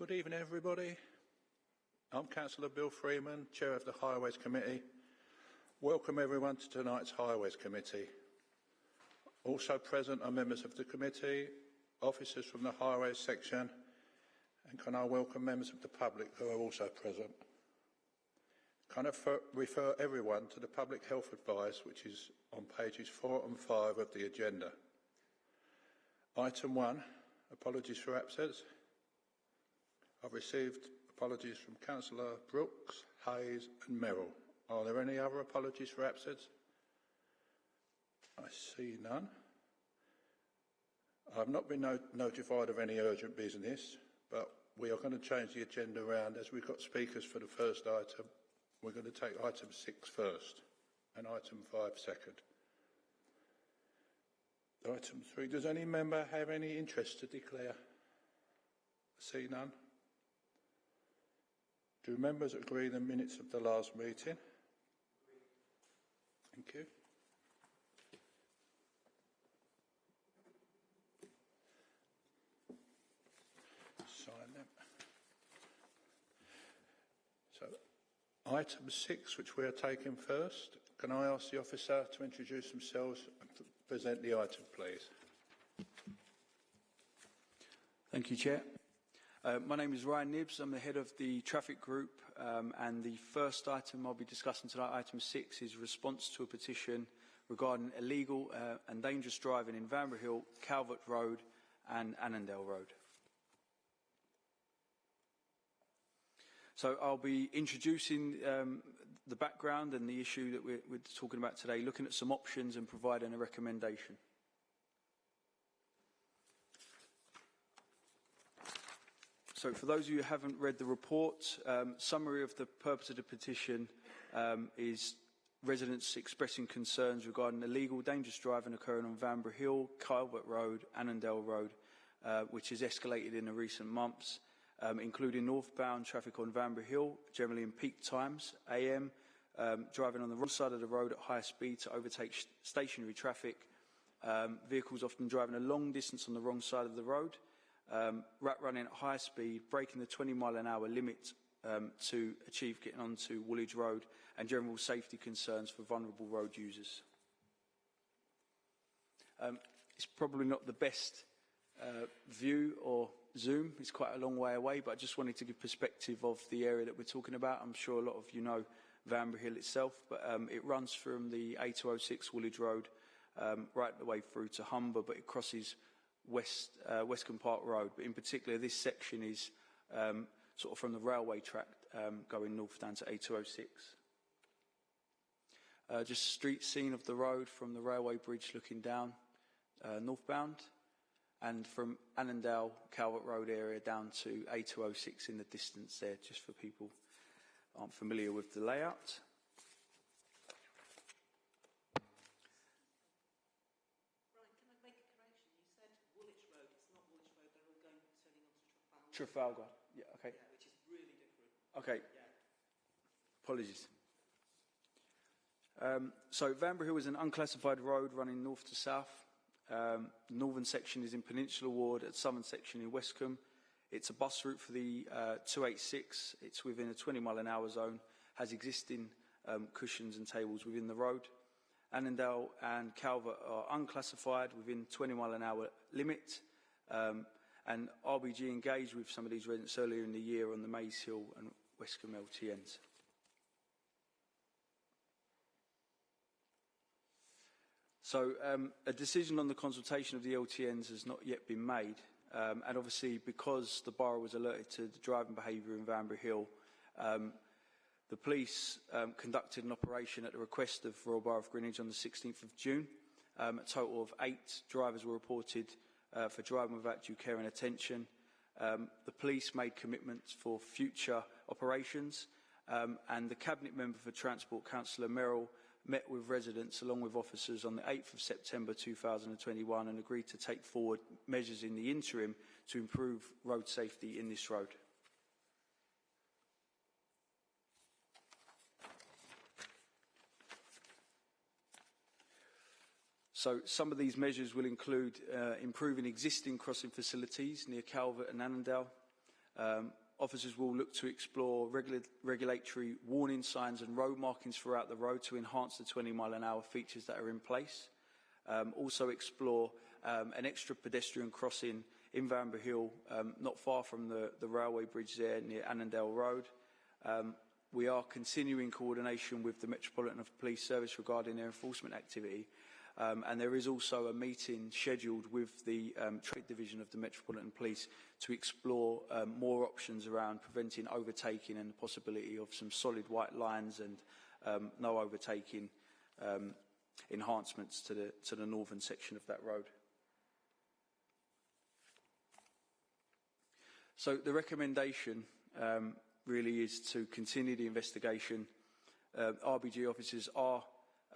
Good evening, everybody. I'm Councillor Bill Freeman, Chair of the Highways Committee. Welcome everyone to tonight's Highways Committee. Also present are members of the committee, officers from the Highways section, and can I welcome members of the public who are also present. Can I refer everyone to the public health advice which is on pages 4 and 5 of the agenda. Item 1, apologies for absence. I've received apologies from Councillor Brooks, Hayes and Merrill. Are there any other apologies for absence? I see none. I've not been no notified of any urgent business, but we are going to change the agenda around as we've got speakers for the first item. We're going to take item six first and item five second. Item three, does any member have any interest to declare? See none. Do members agree the minutes of the last meeting? Thank you. Sign them. So, item six, which we are taking first, can I ask the officer to introduce themselves and present the item, please? Thank you, Chair. Uh, my name is Ryan Nibbs. I'm the head of the traffic group, um, and the first item I'll be discussing tonight, item six, is response to a petition regarding illegal uh, and dangerous driving in Vanbrugh Hill, Calvert Road, and Annandale Road. So I'll be introducing um, the background and the issue that we're, we're talking about today, looking at some options and providing a recommendation. So for those of you who haven't read the report, um, summary of the purpose of the petition um, is residents expressing concerns regarding illegal dangerous driving occurring on Vanbrugh Hill, Calvert Road, Annandale Road, uh, which has escalated in the recent months, um, including northbound traffic on Vanbrugh Hill, generally in peak times, AM, um, driving on the wrong side of the road at high speed to overtake stationary traffic, um, vehicles often driving a long distance on the wrong side of the road, um, rat running at high speed, breaking the 20 mile an hour limit um, to achieve getting onto Woolwich Road and general safety concerns for vulnerable road users. Um, it's probably not the best uh, view or zoom. It's quite a long way away, but I just wanted to give perspective of the area that we're talking about. I'm sure a lot of you know Vanbrugh Hill itself, but um, it runs from the A206 Woolwich Road um, right the way through to Humber, but it crosses West, uh, Westcombe Park Road. But in particular, this section is um, sort of from the railway track um, going north down to A206. Uh, just street scene of the road from the railway bridge looking down uh, northbound and from Annandale, Calvert Road area down to A206 in the distance there, just for people aren't familiar with the layout. Trafalgar. Yeah, okay. Yeah, which is really different. Okay. Yeah. Apologies. Um, so Vanbrugh Hill is an unclassified road running north to south. Um, northern section is in Peninsula Ward, at southern section in Westcombe. It's a bus route for the uh, 286. It's within a 20 mile an hour zone, has existing um, cushions and tables within the road. Annandale and Calvert are unclassified within 20 mile an hour limit. Um, and RBG engaged with some of these residents earlier in the year on the Maze Hill and Westcombe LTNs. So um, a decision on the consultation of the LTNs has not yet been made. Um, and obviously, because the borough was alerted to the driving behaviour in Vanbrugh Hill, um, the police um, conducted an operation at the request of Royal Borough of Greenwich on the 16th of June. Um, a total of eight drivers were reported uh, for driving without due care and attention. Um, the police made commitments for future operations um, and the Cabinet Member for Transport, Councillor Merrill, met with residents along with officers on the 8th of September 2021 and agreed to take forward measures in the interim to improve road safety in this road. So some of these measures will include uh, improving existing crossing facilities near Calvert and Annandale, Um, officers will look to explore regula regulatory warning signs and road markings throughout the road to enhance the 20 mile an hour features that are in place. Um, also explore um, an extra pedestrian crossing in Vanbrugh Hill, not far from the, railway bridge there near Annandale Road. We are continuing coordination with the Metropolitan Police Service regarding their enforcement activity. Um, and there is also a meeting scheduled with the um, Trade Division of the Metropolitan Police to explore um, more options around preventing overtaking and the possibility of some solid white lines and um, no overtaking um, enhancements to the, to the northern section of that road. So the recommendation um, really is to continue the investigation. Uh, RBG officers are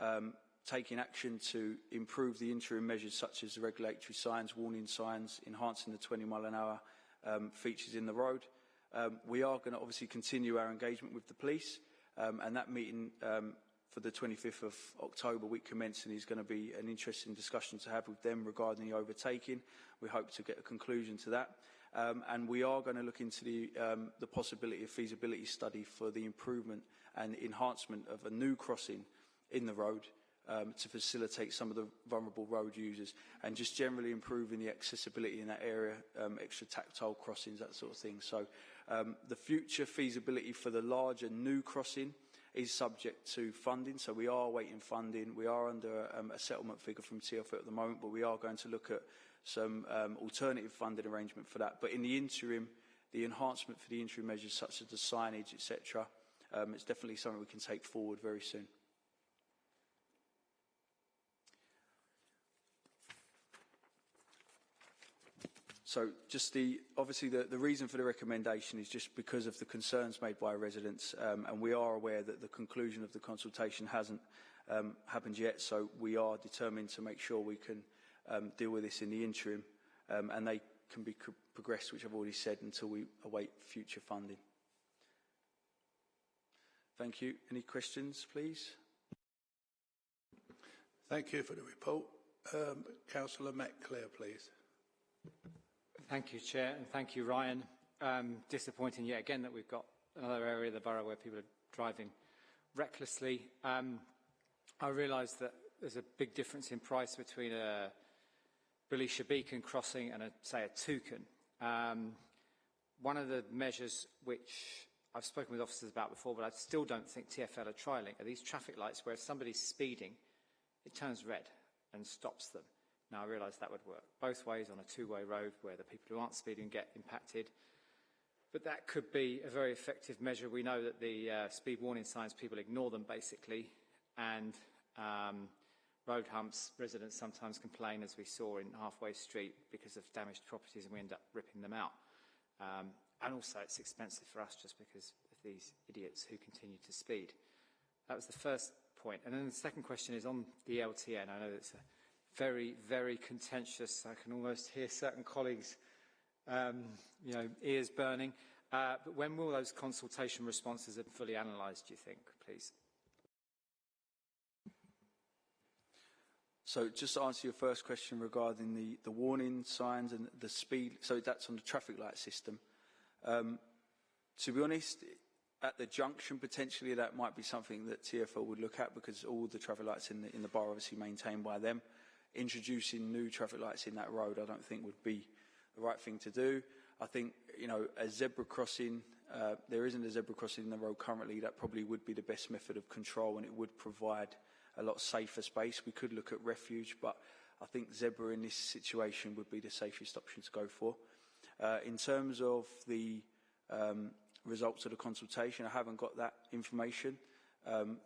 um, taking action to improve the interim measures such as the regulatory signs, warning signs, enhancing the 20 mile an hour um, features in the road. Um, we are going to obviously continue our engagement with the police um, and that meeting um, for the 25th of October week commencing is going to be an interesting discussion to have with them regarding the overtaking. We hope to get a conclusion to that. Um, and we are going to look into the, um, the possibility of feasibility study for the improvement and enhancement of a new crossing in the road um, to facilitate some of the vulnerable road users and just generally improving the accessibility in that area, um, extra tactile crossings, that sort of thing. So um, the future feasibility for the larger new crossing is subject to funding. So we are waiting funding. We are under um, a settlement figure from TFL at the moment, but we are going to look at some um, alternative funding arrangement for that. But in the interim, the enhancement for the interim measures such as the signage, etc., um, it's definitely something we can take forward very soon. So just the, obviously the, the reason for the recommendation is just because of the concerns made by residents um, and we are aware that the conclusion of the consultation hasn't um, happened yet so we are determined to make sure we can um, deal with this in the interim um, and they can be progressed, which I've already said, until we await future funding. Thank you. Any questions, please? Thank you for the report. Um, Councillor McClare, please. Thank you, Chair, and thank you, Ryan. Um, disappointing yet again that we've got another area of the borough where people are driving recklessly. Um, I realise that there's a big difference in price between a Belisha Beacon crossing and, a, say, a toucan. Um, one of the measures which I've spoken with officers about before, but I still don't think TFL are trialling, are these traffic lights where if somebody's speeding, it turns red and stops them. Now, I realise that would work both ways on a two-way road where the people who aren't speeding get impacted. But that could be a very effective measure. We know that the uh, speed warning signs, people ignore them basically, and um, road humps, residents sometimes complain, as we saw in Halfway Street, because of damaged properties and we end up ripping them out. Um, and also it's expensive for us just because of these idiots who continue to speed. That was the first point. And then the second question is on the LTN. I know it's a very, very contentious. I can almost hear certain colleagues, um, you know, ears burning. Uh, but when will those consultation responses be fully analysed, do you think, please? So just to answer your first question regarding the, the warning signs and the speed, so that's on the traffic light system. Um, to be honest, at the junction, potentially that might be something that TFL would look at because all the traffic lights in the, in the bar obviously maintained by them. Introducing new traffic lights in that road, I don't think would be the right thing to do. I think, you know, a zebra crossing, uh, there isn't a zebra crossing in the road currently, that probably would be the best method of control and it would provide a lot safer space. We could look at refuge, but I think zebra in this situation would be the safest option to go for. Uh, in terms of the um, results of the consultation, I haven't got that information. Um,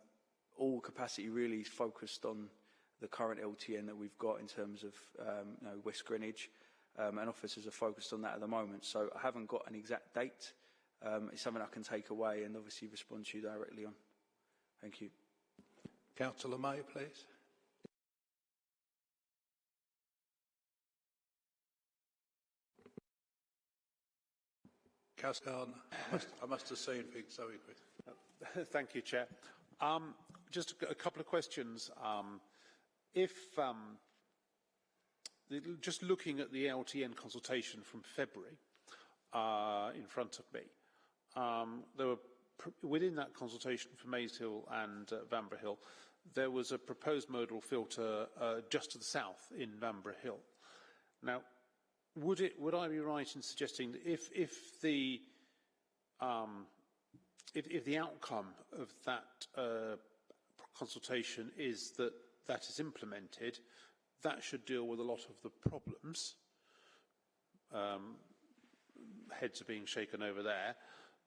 all capacity really is focused on the current LTN that we've got in terms of um, you know, West Greenwich, um, and officers are focused on that at the moment. So I haven't got an exact date. Um, it's something I can take away and obviously respond to you directly on. Thank you. Councillor May, please. Councillor I must, I must have seen things so quick. Thank you, Chair. Um, just a, a, couple of questions. Um, if um, just looking at the LTN consultation from February, uh, in front of me. Um, there were within that consultation for Maze Hill and uh, Vanbrugh Hill, there was a proposed modal filter uh, just to the south in Vanbrugh Hill. Now, would it would I be right in suggesting that if if the um, if, if the outcome of that uh, consultation is that that is implemented, that should deal with a lot of the problems. Um, heads are being shaken over there.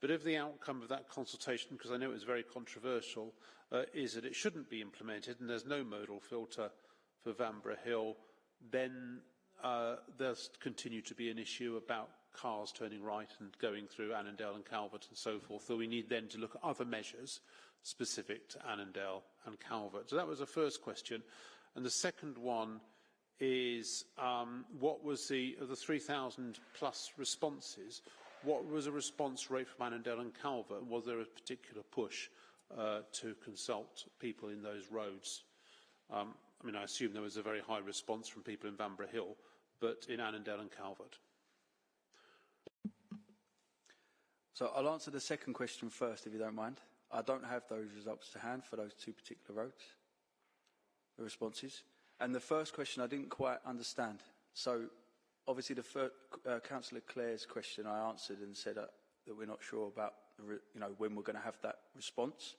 But if the outcome of that consultation, because I know it was very controversial, uh, is that it shouldn't be implemented and there's no modal filter for Vanbrugh Hill, then uh, there's continue to be an issue about cars turning right and going through Annandale and Calvert and so forth. So we need then to look at other measures specific to Annandale and Calvert. So that was the first question. And the second one is um, what was the, of the 3,000 plus responses, what was the response rate from Annandale and Calvert? Was there a particular push uh, to consult people in those roads? Um, I mean, I assume there was a very high response from people in Vanbrugh Hill, but in Annandale and Calvert. So I'll answer the second question first, if you don't mind. I don't have those results to hand for those two particular roads, the responses. And the first question I didn't quite understand. So obviously the first, uh, Councillor Clare's question I answered and said uh, that we're not sure about, you know, when we're going to have that response.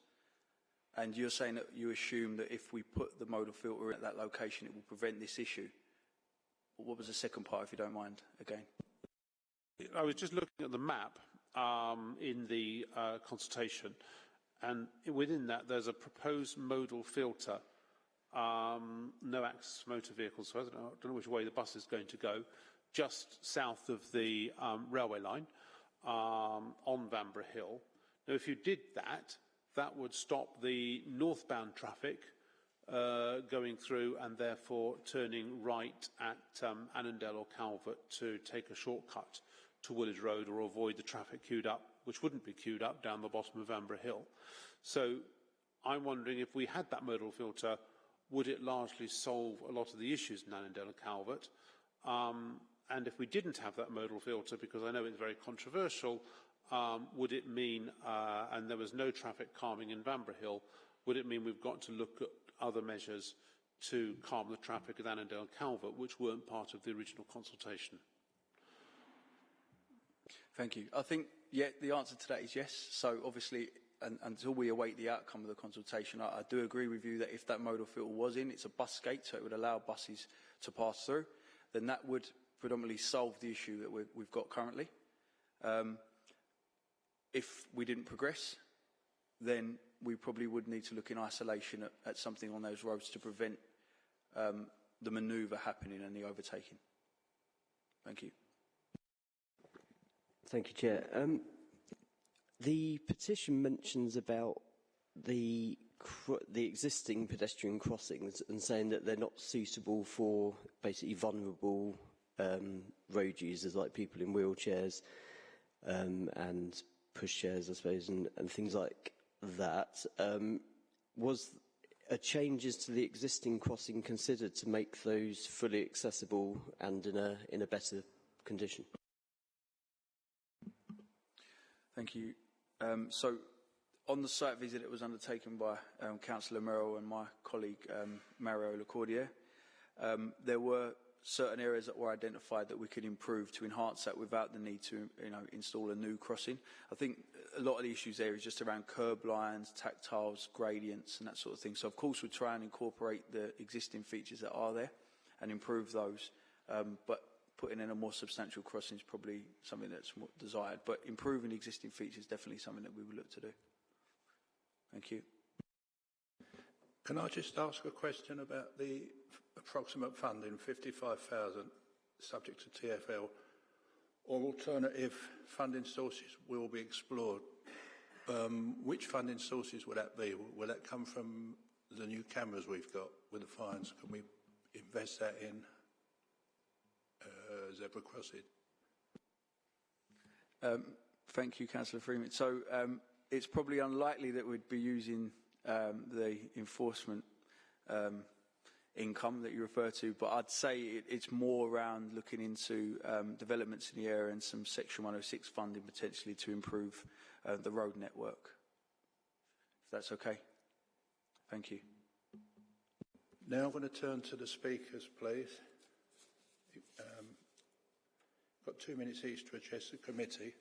And you're saying that you assume that if we put the modal filter at that location, it will prevent this issue. What was the second part, if you don't mind, again? I was just looking at the map um, in the uh, consultation, and within that there's a proposed modal filter, um, no access motor vehicles, so I don't know, I don't know which way the bus is going to go, just south of the um, railway line um, on Vanbrugh Hill. Now, if you did that, that would stop the northbound traffic uh, going through and therefore turning right at um, Annandale or Calvert to take a shortcut to Woolwich Road or avoid the traffic queued up, which wouldn't be queued up down the bottom of Vanbrugh Hill. So I'm wondering if we had that modal filter, would it largely solve a lot of the issues in Annandale and Calvert? Um, and if we didn't have that modal filter, because I know it's very controversial, um, would it mean, uh, and there was no traffic calming in Vanbrugh Hill, would it mean we've got to look at other measures to calm the traffic at Annandale and Calvert, which weren't part of the original consultation? Thank you. I think, yeah, the answer to that is yes. So obviously, and, until we await the outcome of the consultation, I, I do agree with you that if that modal filter was in, it's a bus gate, so it would allow buses to pass through, then that would predominantly solve the issue that we have got currently. Um, if we didn't progress, then we probably would need to look in isolation at, at something on those roads to prevent um, the manoeuvre happening and the overtaking. Thank you. Thank you, Chair. Um, the petition mentions about the the existing pedestrian crossings and saying that they're not suitable for basically vulnerable um, road users like people in wheelchairs um, and pushchairs, I suppose, and, and things like that. Um, was a changes to the existing crossing considered to make those fully accessible and in a in a better condition? Thank you. Um, so, on the site visit that was undertaken by um, Councillor Merrill and my colleague um, Mario Lacordier, um, there were certain areas that were identified that we could improve to enhance that without the need to you know, install a new crossing. I think a lot of the issues there is just around curb lines, tactiles, gradients and that sort of thing. So of course we'll try and incorporate the existing features that are there and improve those. Um, but putting in a more substantial crossing is probably something that's more desired. But improving existing features is definitely something that we would look to do. Thank you. Can I just ask a question about the approximate funding, 55,000, subject to TFL, or alternative funding sources will be explored? Um, which funding sources would that be? Will that come from the new cameras we've got with the fines? Can we invest that in zebra crossing? Um, thank you, Councillor Freeman. So um, it's probably unlikely that we'd be using um, the enforcement um, income that you refer to, but I'd say it, it's more around looking into um, developments in the area and some Section 106 funding potentially to improve uh, the road network. If that's okay. Thank you. Now I'm going to turn to the speakers, please. Um, got two minutes each to address the committee.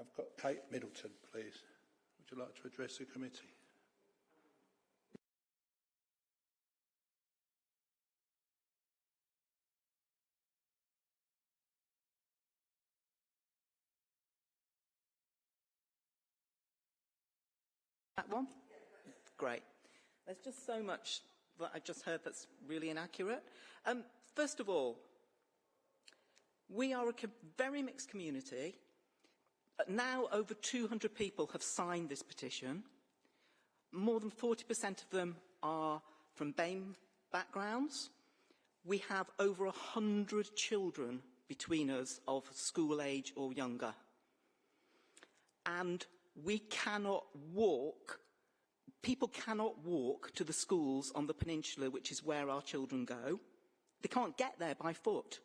I've got Kate Middleton, please. Would you like to address the committee? That one? Great. There's just so much that I've just heard that's really inaccurate. Um, first of all, we are a very mixed community. Uh, Now over 200 people have signed this petition. More than 40% of them are from BAME backgrounds. We have over 100 children between us of school age or younger. And we cannot walk, people cannot walk to the schools on the peninsula, which is where our children go. They can't get there by foot.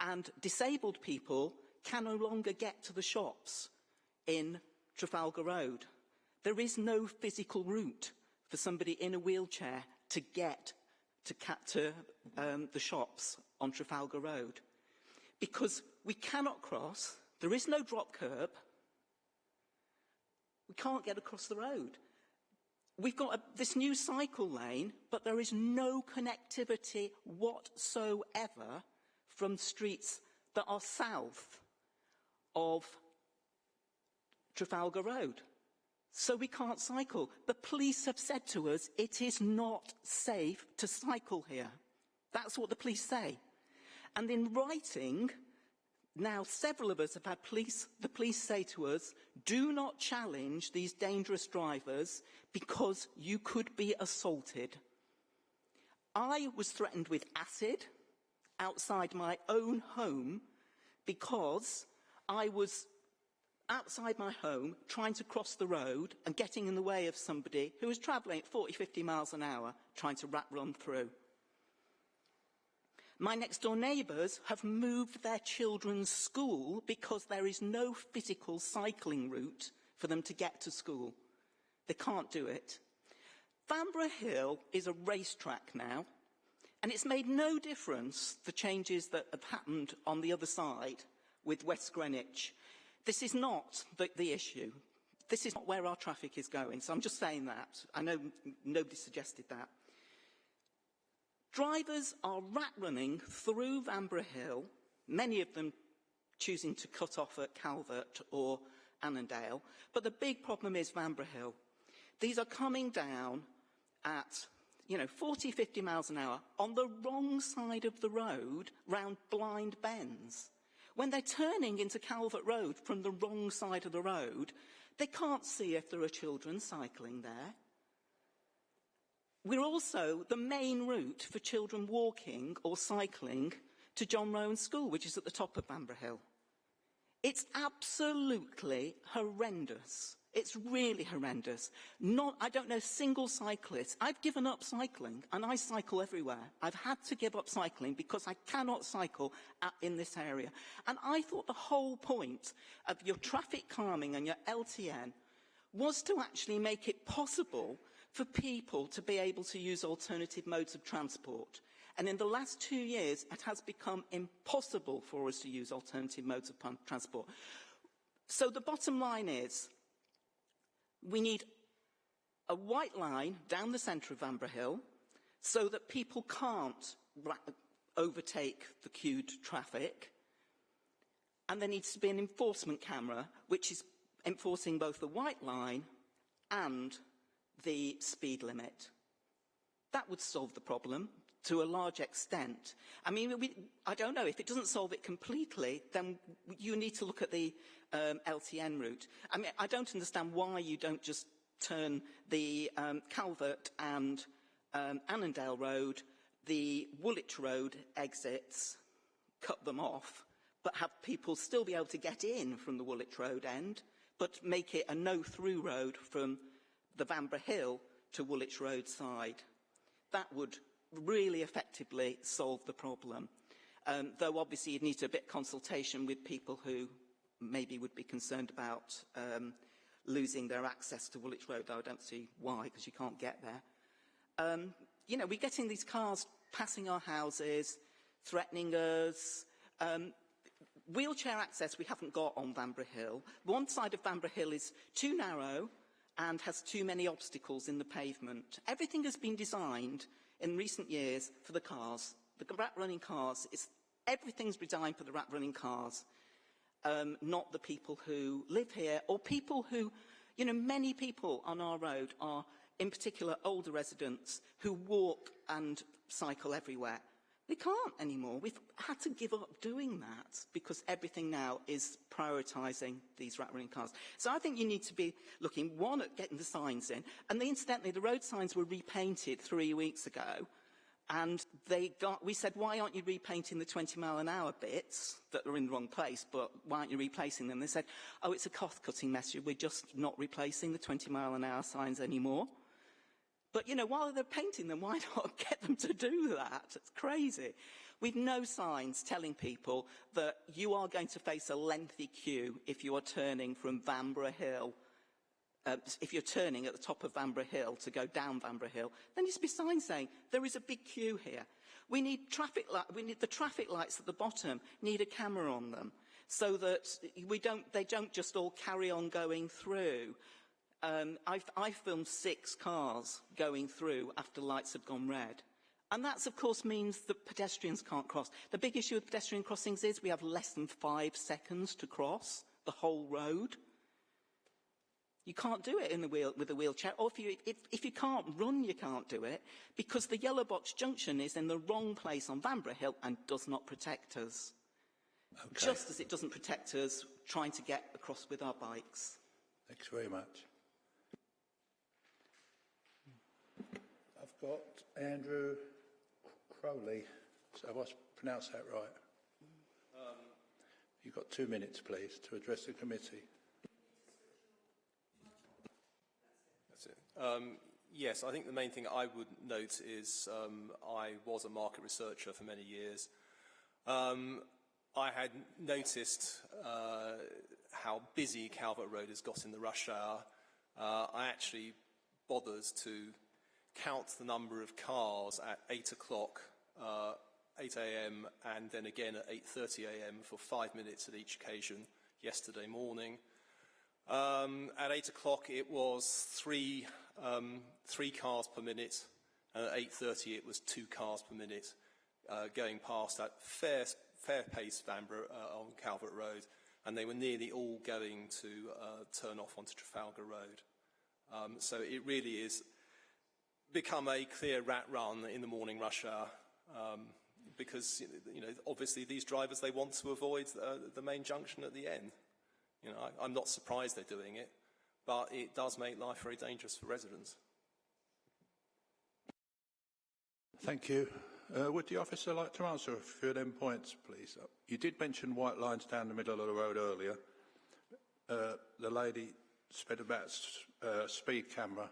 And disabled people can no longer get to the shops in Trafalgar Road. There is no physical route for somebody in a wheelchair to get to, to um, the shops on Trafalgar Road. Because we cannot cross, there is no drop curb, we can't get across the road. We've got a, this new cycle lane, but there is no connectivity whatsoever from streets that are south of Trafalgar Road. So we can't cycle. The police have said to us it is not safe to cycle here. That's what the police say. And in writing, now several of us have had police, the police say to us, do not challenge these dangerous drivers because you could be assaulted. I was threatened with acid outside my own home because I was outside my home trying to cross the road and getting in the way of somebody who was travelling at 40, 50 miles an hour trying to rat run through. My next door neighbours have moved their children's school because there is no physical cycling route for them to get to school. They can't do it. Vanbrugh Hill is a racetrack now, and it's made no difference the changes that have happened on the other side with West Greenwich. This is not the, the issue. This is not where our traffic is going. So I'm just saying that. I know nobody suggested that. Drivers are rat running through Vanbrugh Hill, many of them choosing to cut off at Calvert or Annandale. But the big problem is Vanbrugh Hill. These are coming down at, you know, 40, 50 miles an hour on the wrong side of the road round blind bends. When they're turning into Calvert Road from the wrong side of the road, they can't see if there are children cycling there. We're also the main route for children walking or cycling to John Roan School, which is at the top of Vanbrugh Hill. It's absolutely horrendous. It's really horrendous. Not, I don't know a single cyclist. I've given up cycling, and I cycle everywhere. I've had to give up cycling because I cannot cycle at, in this area. And I thought the whole point of your traffic calming and your LTN was to actually make it possible for people to be able to use alternative modes of transport. And in the last two years, it has become impossible for us to use alternative modes of transport. So the bottom line is, we need a white line down the centre of Vanbrugh Hill so that people can't overtake the queued traffic. And there needs to be an enforcement camera which is enforcing both the white line and the speed limit. That would solve the problem to a large extent. I mean, we, I don't know, if it doesn't solve it completely, then you need to look at the um, LTN route. I mean, I don't understand why you don't just turn the um, Calvert and um, Annandale Road, the Woolwich Road exits, cut them off, but have people still be able to get in from the Woolwich Road end, but make it a no-through road from the Vanbrugh Hill to Woolwich Road side. that would really effectively solve the problem. Um, though obviously you'd need a bit of consultation with people who maybe would be concerned about um, losing their access to Woolwich Road, though I don't see why, because you can't get there. Um, you know, we're getting these cars passing our houses, threatening us. Um, wheelchair access we haven't got on Vanbrugh Hill. One side of Vanbrugh Hill is too narrow and has too many obstacles in the pavement. Everything has been designed in recent years for the cars. The rat running cars, is, everything's designed for the rat running cars, um, not the people who live here or people who, you know, many people on our road are in particular older residents who walk and cycle everywhere. We can't anymore. We've had to give up doing that because everything now is prioritising these rat running cars. So I think you need to be looking, one, at getting the signs in. And the, incidentally, the road signs were repainted three weeks ago. And they got, we said, why aren't you repainting the 20 mile an hour bits that are in the wrong place, but why aren't you replacing them? They said, oh, it's a cost-cutting measure. We're just not replacing the 20 mile an hour signs anymore. But, you know, while they're painting them, why not get them to do that? It's crazy. We've no signs telling people that you are going to face a lengthy queue if you are turning from Vanbrugh Hill. Uh, if you're turning at the top of Vanbrugh Hill to go down Vanbrugh Hill, then there's be signs saying there is a big queue here. We need traffic light, we need the traffic lights at the bottom need a camera on them so that we don't, they don't just all carry on going through um, I've, I filmed six cars going through after lights had gone red. And that, of course, means that pedestrians can't cross. The big issue with pedestrian crossings is we have less than five seconds to cross the whole road. You can't do it in the wheel, with a wheelchair, or if you, if, if you can't run, you can't do it, because the yellow box junction is in the wrong place on Vanbrugh Hill and does not protect us. Okay. Just as it doesn't protect us trying to get across with our bikes. Thanks very much. Got Andrew Crowley. So I pronounced that right? Um, You've got two minutes, please, to address the committee. That's it. Um, yes, I think the main thing I would note is um, I was a market researcher for many years. Um, I had noticed uh, how busy Calvert Road has got in the rush hour. Uh, I actually bothered to count the number of cars at 8 o'clock, uh, 8 a.m. and then again at 8.30 a.m. for five minutes at each occasion yesterday morning. Um, at 8 o'clock it was three, um, three cars per minute and at 8.30 it was two cars per minute uh, going past that fair, fair pace Vanbrugh on Calvert Road and they were nearly all going to uh, turn off onto Trafalgar Road. Um, so it really is become a clear rat run in the morning rush hour um, because, you know, obviously these drivers, they want to avoid uh, the main junction at the end. You know, I, I'm not surprised they're doing it, but it does make life very dangerous for residents. Thank you. Uh, would the officer like to answer a few of them points, please? Uh, you did mention white lines down the middle of the road earlier. Uh, the lady said about uh, speed camera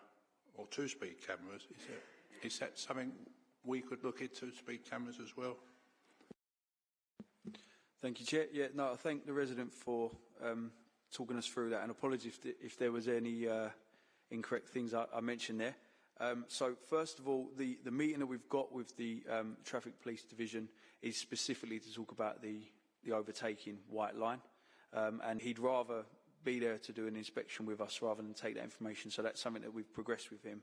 or two speed cameras. Is that, is that something we could look into, speed cameras as well? Thank you, Chair. Yeah, no, I thank the resident for um, talking us through that, and apologies if, if there was any uh, incorrect things I, I mentioned there. Um, so, first of all, the, the meeting that we've got with the um, Traffic Police Division is specifically to talk about the, the overtaking white line, um, and he'd rather be there to do an inspection with us rather than take that information. So that's something that we've progressed with him.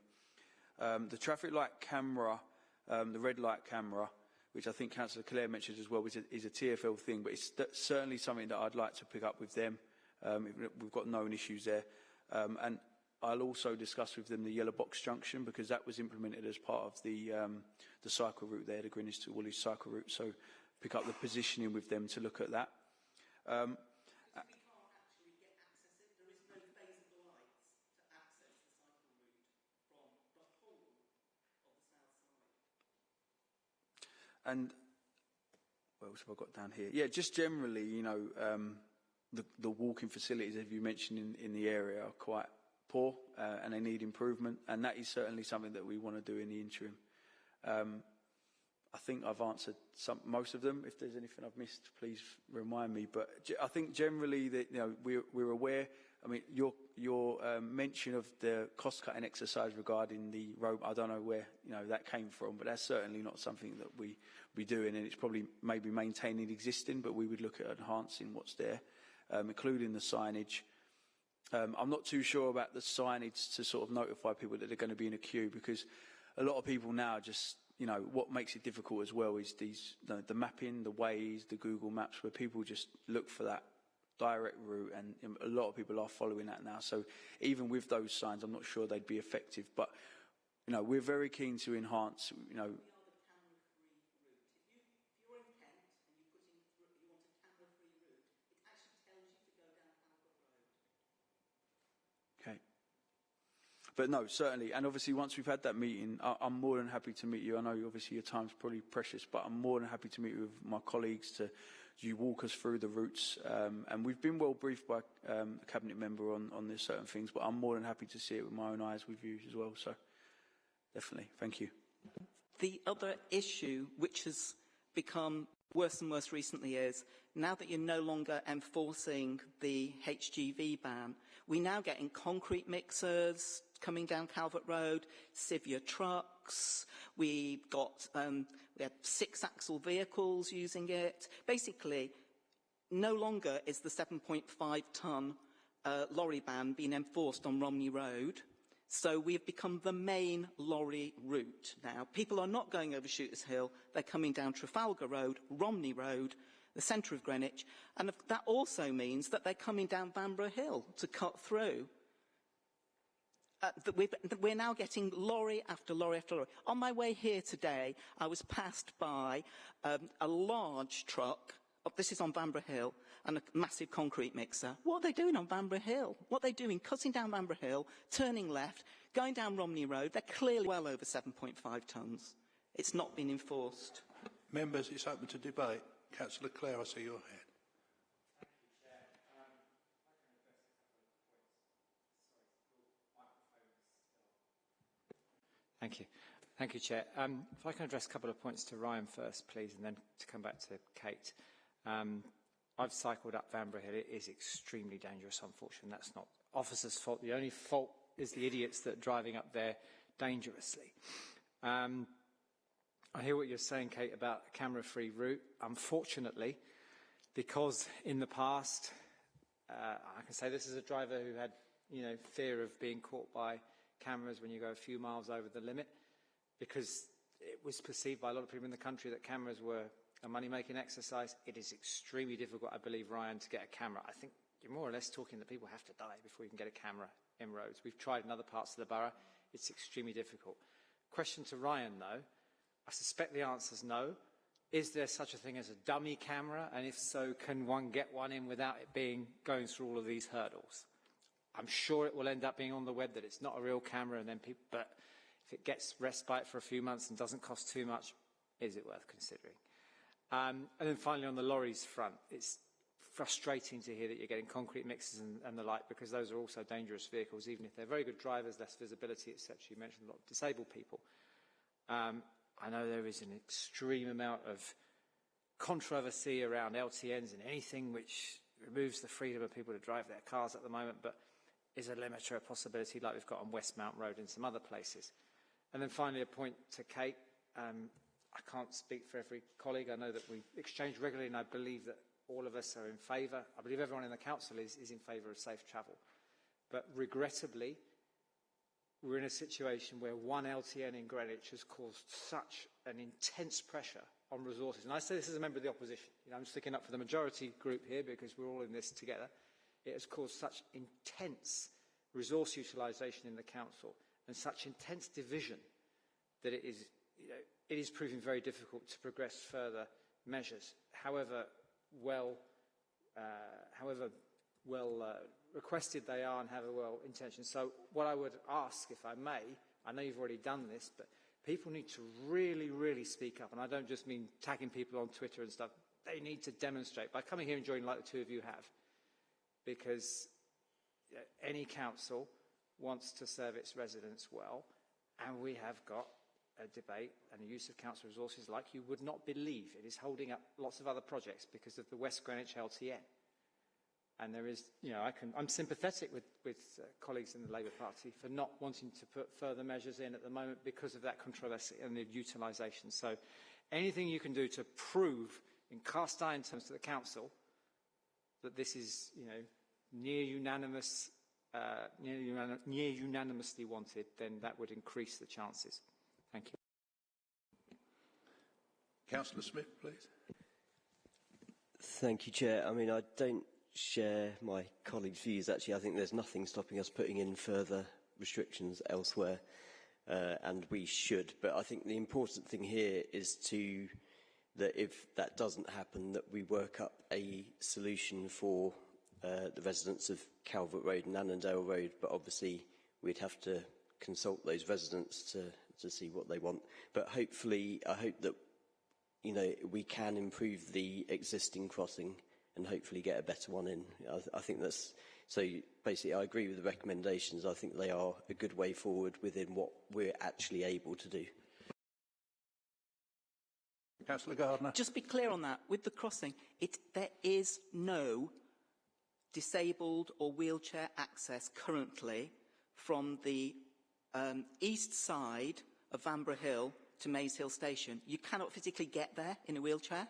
Um, the traffic light camera, um, the red light camera, which I think Councillor Clare mentioned as well, is a, is a TFL thing, but it's certainly something that I'd like to pick up with them. Um, we've got known issues there. Um, and I'll also discuss with them the yellow box junction because that was implemented as part of the, um, the cycle route there, the Greenwich to Woolwich cycle route. So pick up the positioning with them to look at that. Um, And what else have I got down here? Yeah, just generally, you know, um, the, the walking facilities, as you mentioned in, in the area, are quite poor uh, and they need improvement. And that is certainly something that we want to do in the interim. Um, I think I've answered some, most of them. If there's anything I've missed, please remind me. But I think generally that you know we're, we're aware. I mean, your your um, mention of the cost-cutting exercise regarding the road, I don't know where you know that came from, but that's certainly not something that we be doing, and it's probably maybe maintaining existing, but we would look at enhancing what's there, um, including the signage. Um, I'm not too sure about the signage to sort of notify people that they're going to be in a queue because a lot of people now just, you know, what makes it difficult as well is these, the, the mapping, the Waze, the Google Maps, where people just look for that direct route and a lot of people are following that now. So even with those signs, I'm not sure they'd be effective. But, you know, we're very keen to enhance, you know, Okay. But no, certainly, and obviously once we've had that meeting, I, I'm more than happy to meet you. I know obviously your time's probably precious, but I'm more than happy to meet with my colleagues to you walk us through the routes. Um, and we've been well briefed by um, a cabinet member on, on this certain things, but I'm more than happy to see it with my own eyes with you as well. So definitely, thank you. The other issue, which has become worse and worse recently, is now that you're no longer enforcing the HGV ban, we now get in concrete mixers coming down Calvert Road, Sivia trucks. We've got um, we had six-axle vehicles using it. Basically, no longer is the 7.5 ton uh, lorry ban being enforced on Romney Road. So we have become the main lorry route now. People are not going over Shooters Hill, they're coming down Trafalgar Road, Romney Road, the centre of Greenwich, and that also means that they're coming down Vanbrugh Hill to cut through. Uh, that we're, now getting lorry after lorry after lorry. On my way here today, I was passed by um, a large truck. Oh, this is on Vanbrugh Hill, and a massive concrete mixer. What are they doing on Vanbrugh Hill? What are they doing? Cutting down Vanbrugh Hill, turning left, going down Romney Road. They're clearly well over 7.5 tonnes. It's not been enforced. Members, it's open to debate. Councillor Clare, I see your hand. Thank you. Thank you, Chair. Um, if I can address a couple of points to Ryan first, please, and then to come back to Kate. Um, I've cycled up Vanbrugh Hill. It is extremely dangerous, unfortunately. That's not officers' fault. The only fault is the idiots that are driving up there dangerously. Um, I hear what you're saying, Kate, about a camera-free route. Unfortunately, because in the past, uh, I can say this as a driver who had, you know, fear of being caught by cameras when you go a few miles over the limit because it was perceived by a lot of people in the country that cameras were a money-making exercise. It is extremely difficult, I believe, Ryan, to get a camera. I think you're more or less talking that people have to die before you can get a camera in roads. We've tried in other parts of the borough. It's extremely difficult. Question to Ryan, though. I suspect the answer is no. Is there such a thing as a dummy camera? And if so, can one get one in without it being going through all of these hurdles? I'm sure it will end up being on the web that it's not a real camera, and then people, but if it gets respite for a few months and doesn't cost too much, is it worth considering? Um, and then finally, on the lorries front, it's frustrating to hear that you're getting concrete mixes and, and the like, because those are also dangerous vehicles, even if they're very good drivers, less visibility, etc. You mentioned a lot of disabled people. Um, I know there is an extreme amount of controversy around LTNs and anything which removes the freedom of people to drive their cars at the moment, but is a limiter a possibility like we've got on Westmount Road and some other places. And then finally, a point to Kate. Um, I can't speak for every colleague. I know that we exchange regularly, and I believe that all of us are in favour. I believe everyone in the council is, is in favour of safe travel. But regrettably, we're in a situation where one LTN in Greenwich has caused such an intense pressure on resources. And I say this as a member of the opposition. You know, I'm sticking up for the majority group here because we're all in this together. It has caused such intense resource utilisation in the council and such intense division that it is, you know, it is proving very difficult to progress further measures, however well, uh, however well uh, requested they are and however well intentioned. So what I would ask, if I may, I know you've already done this, but people need to really, really speak up. And I don't just mean tagging people on Twitter and stuff. They need to demonstrate by coming here and joining like the two of you have because any council wants to serve its residents well, and we have got a debate and the use of council resources like you would not believe. It is holding up lots of other projects because of the West Greenwich LTN. And there is, you know, I can, I'm sympathetic with, with uh, colleagues in the Labour Party for not wanting to put further measures in at the moment because of that controversy and the utilisation. So anything you can do to prove in cast iron terms to the council that this is, you know, near unanimous, uh, near, unan near unanimously wanted, then that would increase the chances. Thank you. Councillor Smith, please. Thank you, Chair. I mean, I don't share my colleagues' views. Actually, I think there's nothing stopping us putting in further restrictions elsewhere, uh, and we should. But I think the important thing here is to that if that doesn't happen, that we work up a solution for uh, the residents of Calvert Road and Annandale Road. But obviously, we'd have to consult those residents to to see what they want. But hopefully, I hope that you know we can improve the existing crossing and hopefully get a better one in. I, th I think that's so. Basically, I agree with the recommendations. I think they are a good way forward within what we're actually able to do. Councillor Gardner. Just be clear on that. With the crossing, it, there is no disabled or wheelchair access currently from the um, east side of Vanbrugh Hill to Maze Hill Station. You cannot physically get there in a wheelchair.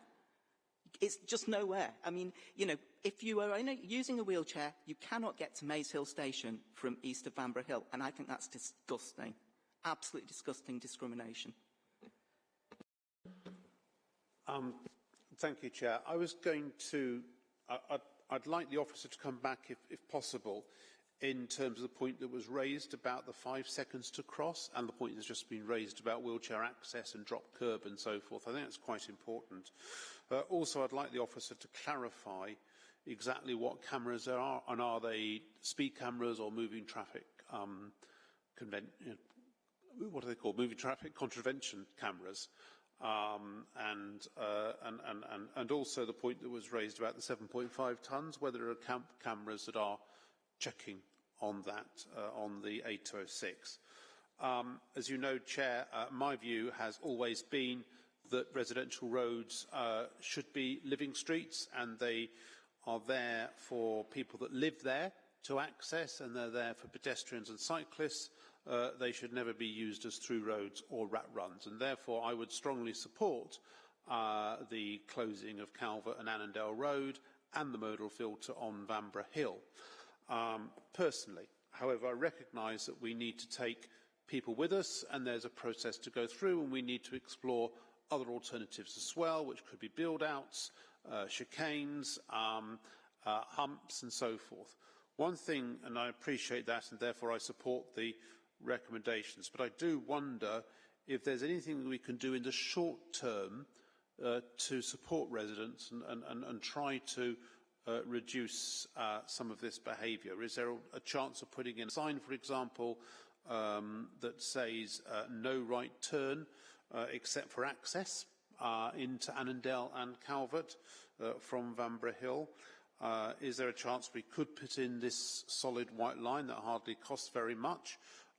It's just nowhere. I mean, you know, if you are using a wheelchair, you cannot get to Maze Hill Station from east of Vanbrugh Hill. And I think that's disgusting. Absolutely disgusting discrimination. Um, thank you, Chair. I was going to, I, I'd, like the officer to come back, if, if possible, in terms of the point that was raised about the five seconds to cross and the point that's just been raised about wheelchair access and drop curb and so forth. I think that's quite important. Uh, also, I'd like the officer to clarify exactly what cameras there are and are they speed cameras or moving traffic um, what are they called? Moving traffic contravention cameras. Um, and, uh, and, and, and, and also the point that was raised about the 7.5 tonnes, whether there are cam cameras that are checking on that, uh, on the 806. Um, as you know, Chair, uh, my view has always been that residential roads uh, should be living streets and they are there for people that live there to access and they're there for pedestrians and cyclists. Uh, they should never be used as through roads or rat runs and therefore I would strongly support uh, the closing of Calvert and Annandale Road and the modal filter on Vanbrugh Hill. Um, personally, however, I recognise that we need to take people with us and there's a process to go through and we need to explore other alternatives as well, which could be build-outs, uh, chicanes, um, uh, humps and so forth. One thing, and I appreciate that and therefore I support the recommendations, but I do wonder if there's anything we can do in the short term uh, to support residents and, and, and, and try to uh, reduce uh, some of this behaviour? Is there a, chance of putting in a sign, for example, um, that says uh, no right turn uh, except for access uh, into Annandale and Calvert uh, from Vanbrugh Hill. Is there a chance we could put in this solid white line that hardly costs very much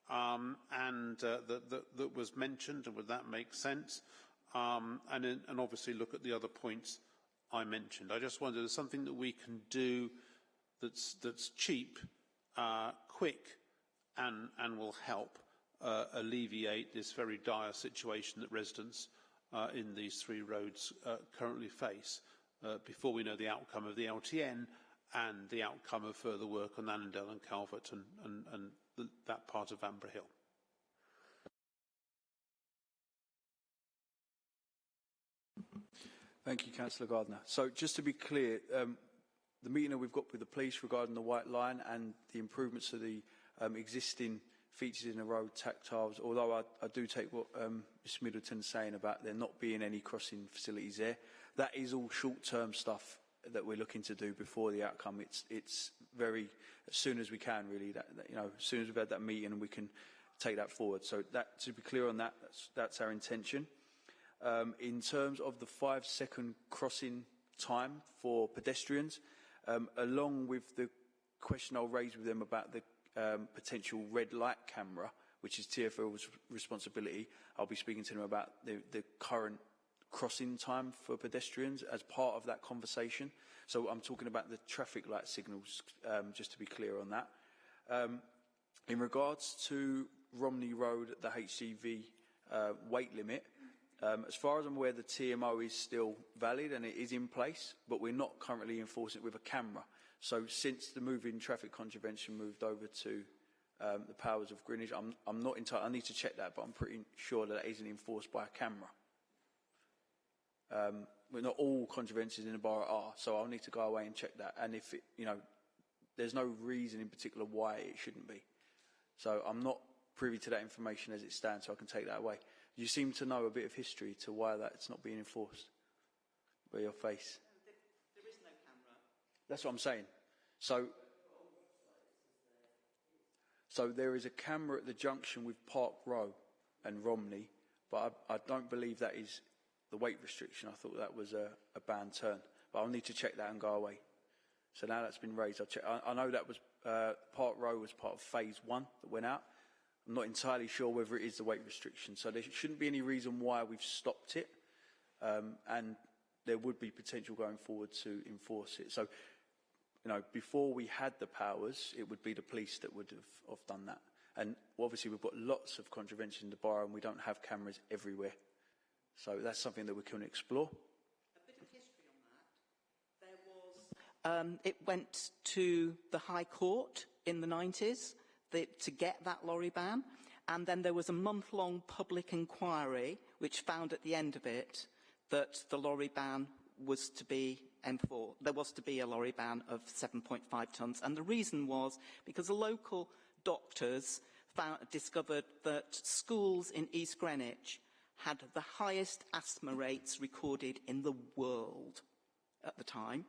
um, and uh, that, that, that, was mentioned and would that make sense? Um, and, and obviously look at the other points I mentioned. I just wonder, there's something that we can do that's, that's cheap, uh, quick, and, and will help uh, alleviate this very dire situation that residents uh, in these three roads uh, currently face uh, before we know the outcome of the LTN and the outcome of further work on Annandale and Calvert and, and that part of Vanbrugh Hill. Thank you, Councillor Gardner. So just to be clear, um, the meeting that we've got with the police regarding the white line and the improvements to the um, existing features in the road, tactiles, although I, I do take what um, Ms Middleton's saying about there not being any crossing facilities there, that is all short-term stuff that we're looking to do before the outcome. It's, it's very, as soon as we can really, that, that, you know, as soon as we've had that meeting we can take that forward. So that, to be clear on that, that's, that's our intention. Um, in terms of the five second crossing time for pedestrians, um, along with the question I'll raise with them about the um, potential red light camera, which is TFL's responsibility. I'll be speaking to them about the, the current crossing time for pedestrians as part of that conversation. So I'm talking about the traffic light signals, um, just to be clear on that. Um, in regards to Romney Road, the HGV uh, weight limit, um, as far as I'm aware, the TMO is still valid and it is in place, but we're not currently enforcing it with a camera. So since the moving traffic contravention moved over to um, the powers of Greenwich, I'm, I'm not entirely, I need to check that, but I'm pretty sure that it isn't enforced by a camera. Um, but not all contraventions in the borough are, so I'll need to go away and check that. And if it, you know, there's no reason in particular why it shouldn't be. So I'm not privy to that information as it stands, so I can take that away. You seem to know a bit of history to why that's not being enforced by your face. There is no camera. That's what I'm saying. So, so there is a camera at the junction with Park Row and Romney, but I, I don't believe that is the weight restriction. I thought that was a, a banned turn, but I'll need to check that and go away. So now that's been raised, I'll check. I, I know that was uh, Park Row was part of phase one that went out. I'm not entirely sure whether it is the weight restriction, so there shouldn't be any reason why we've stopped it, um, and there would be potential going forward to enforce it. So, you know, before we had the powers, it would be the police that would have, have done that. And obviously, we've got lots of contravention in the and we don't have cameras everywhere. So that's something that we can explore. A bit of history on that. There was. Um, it went to the High Court in the 90s the, to get that lorry ban. And then there was a month-long public inquiry which found at the end of it that the lorry ban was to be enforced. There was to be a lorry ban of 7.5 tonnes. And the reason was because the local doctors found, discovered that schools in East Greenwich had the highest asthma rates recorded in the world at the time.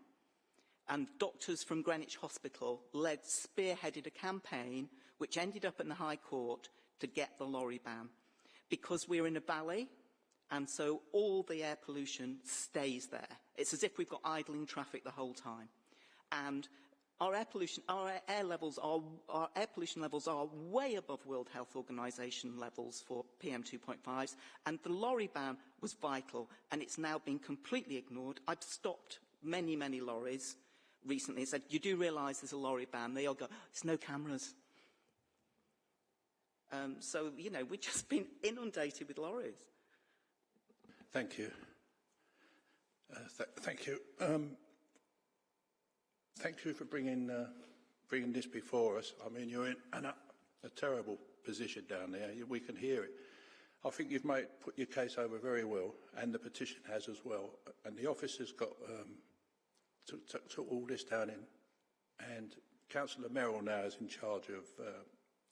And doctors from Greenwich Hospital led, spearheaded a campaign which ended up in the High Court to get the lorry ban. Because we're in a valley, and so all the air pollution stays there. It's as if we've got idling traffic the whole time. And our air pollution, our air levels are, our air pollution levels are way above World Health Organization levels for PM2.5s, and the lorry ban was vital, and it's now been completely ignored. I've stopped many, many lorries recently and said, you do realise there's a lorry ban? They all go, there's no cameras. Um, so, you know, we've just been inundated with lorries. Thank you. Uh, th thank you. Um, thank you for bringing, uh, bringing this before us. I mean, you're in an, a terrible position down there. We can hear it. I think you've made, put your case over very well, and the petition has as well. And the office has got um, took, took, took all this down in, and Councillor Merrill now is in charge of uh,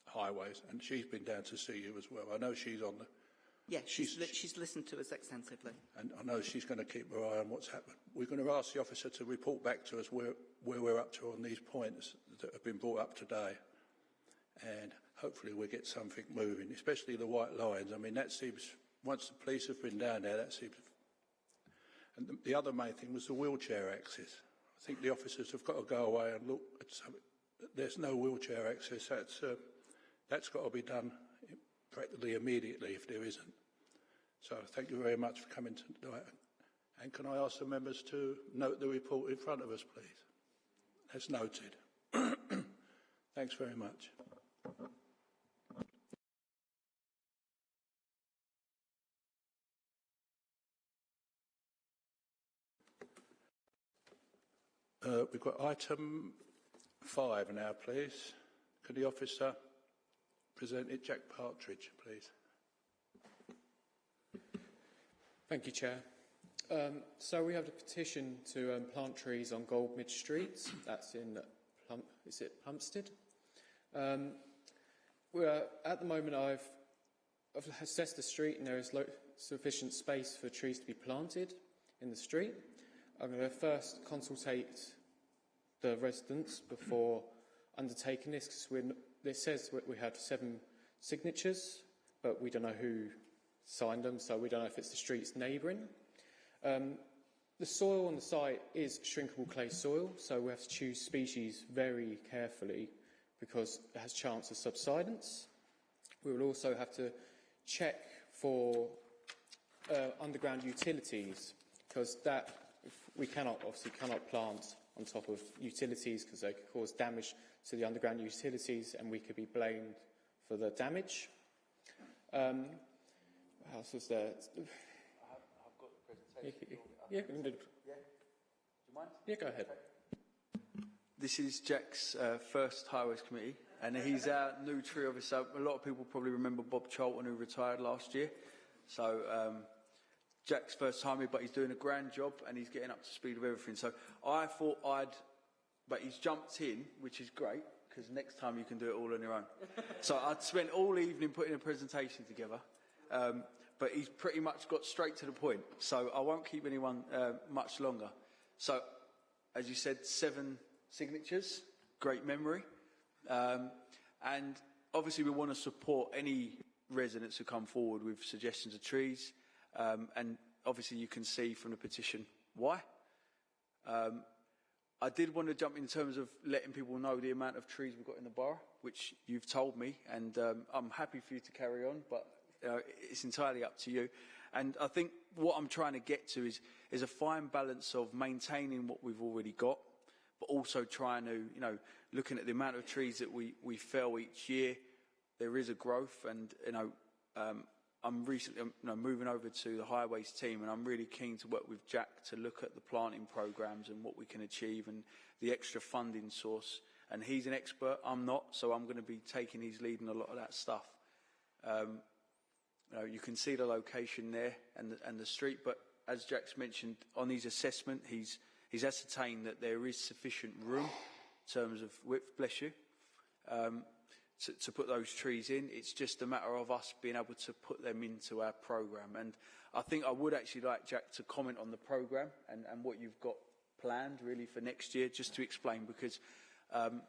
highways, and she's been down to see you as well. I know she's on the. Yeah, she's, she's, li she's listened to us extensively. And I know she's going to keep her eye on what's happened. We're going to ask the officer to report back to us where, where we're up to on these points that have been brought up today. And hopefully we'll get something moving, especially the white lines. I mean, that seems, once the police have been down there, that seems... And the, the other main thing was the wheelchair access. I think the officers have got to go away and look at something. There's no wheelchair access. That's... Uh, that's got to be done practically immediately if there isn't. So thank you very much for coming tonight. And can I ask the members to note the report in front of us, please? That's noted. Thanks very much. Uh, we've got item five now, please. Could the officer present it, Jack Partridge, please. Thank you, Chair. Um, so we have a petition to um, plant trees on Goldmidge Street. That's in Plum, is it Plumstead? Um, we're, at the moment, I've, I've assessed the street, and there is sufficient space for trees to be planted in the street. I'm going to first consultate the residents before undertaking this because it says we had seven signatures, but we don't know who signed them, so we don't know if it's the streets neighbouring. Um, the soil on the site is shrinkable clay soil, so we have to choose species very carefully because it has chance of subsidence. We will also have to check for uh, underground utilities because that we cannot obviously cannot plant on top of utilities because they could cause damage to the underground utilities and we could be blamed for the damage. Um, what else was there? Yeah, yeah, we can do- yeah, go ahead. This is Jack's uh, first Highways Committee, and he's our new tree officer. A lot of people probably remember Bob Charlton, who retired last year. So um, Jack's first time here, but he's doing a grand job, and he's getting up to speed with everything. So I thought I'd, but he's jumped in, which is great, because next time you can do it all on your own. so I'd spent all evening putting a presentation together. Um, but he's pretty much got straight to the point, so I won't keep anyone uh, much longer. So, as you said, seven signatures, great memory. Um, and obviously, we want to support any residents who come forward with suggestions of trees. Um, and obviously, you can see from the petition why. Um, I did want to jump in terms of letting people know the amount of trees we've got in the borough, which you've told me, and um, I'm happy for you to carry on, but uh, it's entirely up to you. And I think what I'm trying to get to is, is a fine balance of maintaining what we've already got, but also trying to, you know, looking at the amount of trees that we, we fell each year, there is a growth and, you know, um, I'm recently you know, moving over to the highways team and I'm really keen to work with Jack to look at the planting programs and what we can achieve and the extra funding source. And he's an expert, I'm not, so I'm going to be taking his lead in a lot of that stuff. Um, you, know, you can see the location there and the, and the street, but as Jack's mentioned, on his assessment, he's, he's ascertained that there is sufficient room in terms of width, bless you, um, to, to put those trees in. It's just a matter of us being able to put them into our programme. And I think I would actually like Jack to comment on the programme and, and what you've got planned really for next year, just to explain, because um,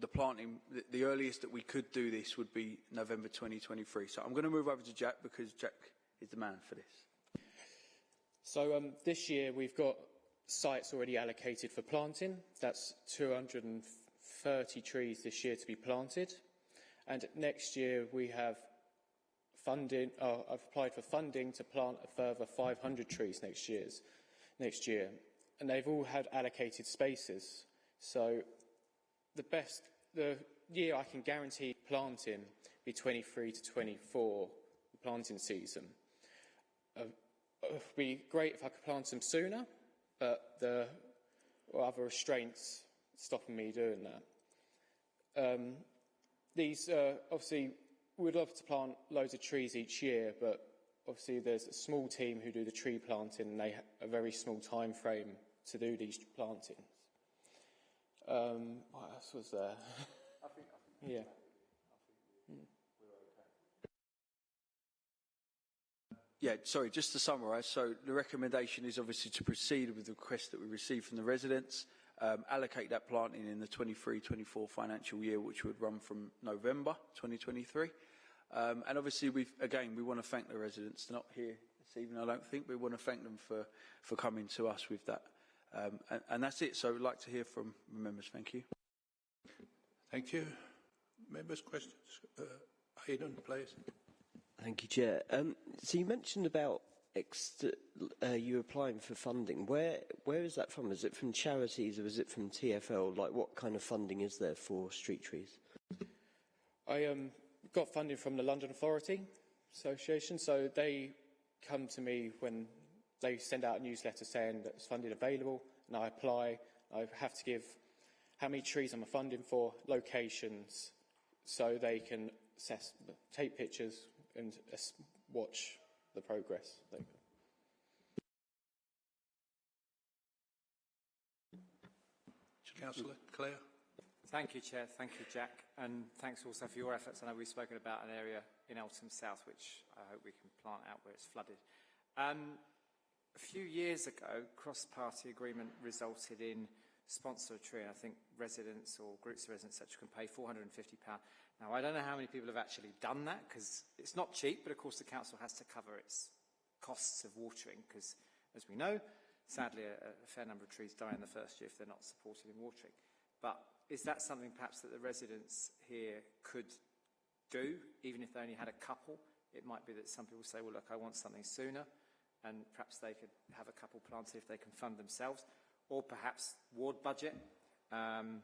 the planting, the, the earliest that we could do this would be November 2023. So I'm going to move over to Jack because Jack is the man for this. So um, this year we've got sites already allocated for planting. That's 230 trees this year to be planted. And next year we have funding, uh, I've applied for funding to plant a further 500 trees next, year's, next year. And they've all had allocated spaces. So the best, the year I can guarantee planting be 23 to 24, the planting season. Uh, it would be great if I could plant them sooner, but are other restraints stopping me doing that. Um, these, uh, obviously, we'd love to plant loads of trees each year, but obviously there's a small team who do the tree planting and they have a very small time frame to do these plantings. Um, what else was there? I think, I think yeah. Yeah, sorry, just to summarise, so the recommendation is obviously to proceed with the request that we received from the residents, um, allocate that planting in the 23-24 financial year, which would run from November 2023. Um, and obviously, we've, again, we want to thank the residents. They're not here this evening, I don't think. We want to thank them for, for coming to us with that. Um, and, and that's it. So I'd like to hear from members. Thank you. Thank you. Members' questions? Uh, Aidan, please. Thank you, Chair. Um, so you mentioned about ex- uh, you applying for funding. Where where is that from? Is it from charities or is it from TFL? Like, what kind of funding is there for street trees? I um, got funding from the London Authority Association, so they come to me when they send out a newsletter saying that it's funding available, and I apply. I have to give how many trees I'm funding for, locations, so they can assess, take pictures and watch the progress. Councillor Clare. Thank you, Chair. Thank you, Jack. And thanks also for your efforts. I know we've spoken about an area in Eltham South, which I hope we can plant out where it's flooded. Um, a few years ago, cross-party agreement resulted in sponsor a tree. I think residents or groups of residents such can pay £450. Now, I don't know how many people have actually done that because it's not cheap, but of course the council has to cover its costs of watering because, as we know, sadly a, a fair number of trees die in the first year if they're not supported in watering. But is that something perhaps that the residents here could do, even if they only had a couple. It might be that some people say, well, look, I want something sooner, and perhaps they could have a couple planted if they can fund themselves, or perhaps ward budget. Um,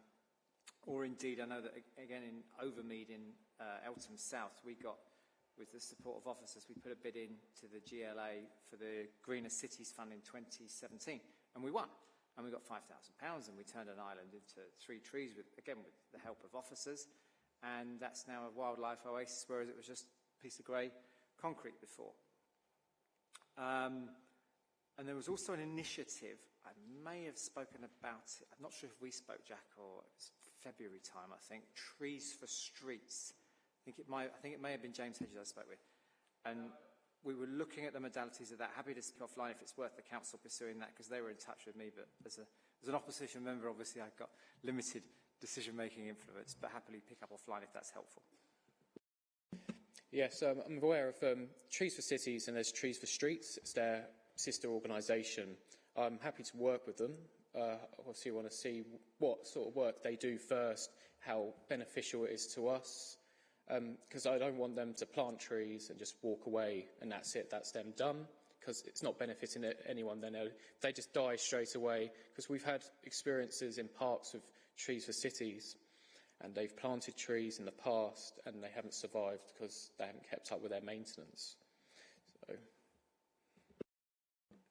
or indeed, I know that, again, in Overmead in uh, Eltham South, we got, with the support of officers, we put a bid in to the GLA for the Greener Cities Fund in 2017, and we won. And we got £5,000, and we turned an island into three trees, with, again, with the help of officers. And that's now a wildlife oasis, whereas it was just a piece of grey concrete before. Um, and there was also an initiative, I may have spoken about it, I'm not sure if we spoke, Jack, or it was February time, I think, Trees for Streets. I think it, might, I think it may have been James Hedges I spoke with. And we were looking at the modalities of that. Happy to speak offline if it's worth the council pursuing that, because they were in touch with me, but as, a, as an opposition member, obviously I've got limited decision-making influence, but happily pick up offline if that's helpful. Yes, um, I'm aware of um, Trees for Cities and there's Trees for Streets. It's their sister organisation. I'm happy to work with them. Uh, obviously, want to see what sort of work they do first, how beneficial it is to us, because um, I don't want them to plant trees and just walk away and that's it, that's them done, because it's not benefiting anyone. Then they just die straight away. Because we've had experiences in parks of Trees for Cities and they've planted trees in the past and they haven't survived because they haven't kept up with their maintenance. So.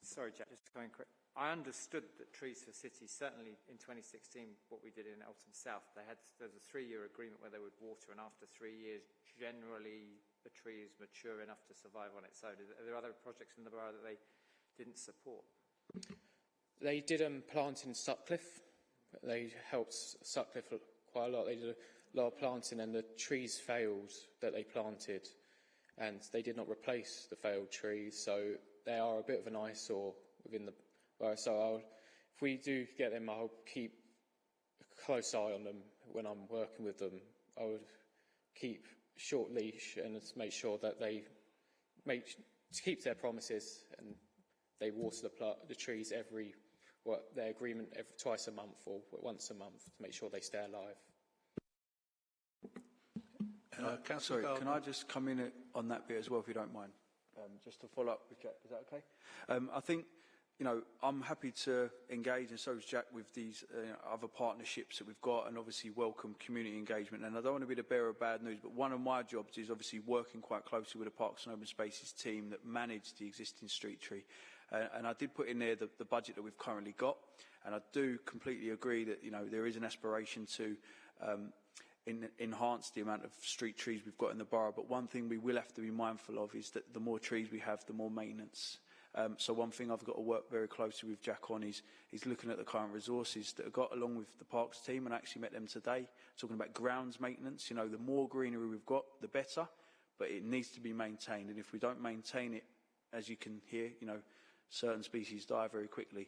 Sorry, Jack, just going quick. I understood that Trees for Cities, certainly in 2016, what we did in Eltham South, they had there was a three-year agreement where they would water, and after three years, generally the tree is mature enough to survive on its own. Are there other projects in the borough that they didn't support? They did um, plant in Sutcliffe. They helped Sutcliffe quite a lot. They did a lot of planting and the trees failed that they planted and they did not replace the failed trees. So they are a bit of an eyesore within the borough. So I'll, if we do get them, I'll keep a close eye on them when I'm working with them. I would keep short leash and make sure that they make keep their promises and they water the, the trees every what their agreement every, twice a month or once a month to make sure they stay alive. Uh, sorry, can I just come in on that bit as well, if you don't mind? Um, just to follow up with Jack, is that okay? Um, I think, you know, I'm happy to engage, and so is Jack, with these uh, other partnerships that we've got, and obviously welcome community engagement. And I don't want to be the bearer of bad news, but one of my jobs is obviously working quite closely with the Parks and Open Spaces team that manage the existing street tree. Uh, and I did put in there the, the budget that we've currently got, and I do completely agree that, you know, there is an aspiration to um, in, enhance the amount of street trees we've got in the borough. But one thing we will have to be mindful of is that the more trees we have, the more maintenance. Um, so one thing I've got to work very closely with Jack on is, is looking at the current resources that I've got along with the parks team and I actually met them today, talking about grounds maintenance. You know, the more greenery we've got, the better, but it needs to be maintained. And if we don't maintain it, as you can hear, you know, certain species die very quickly.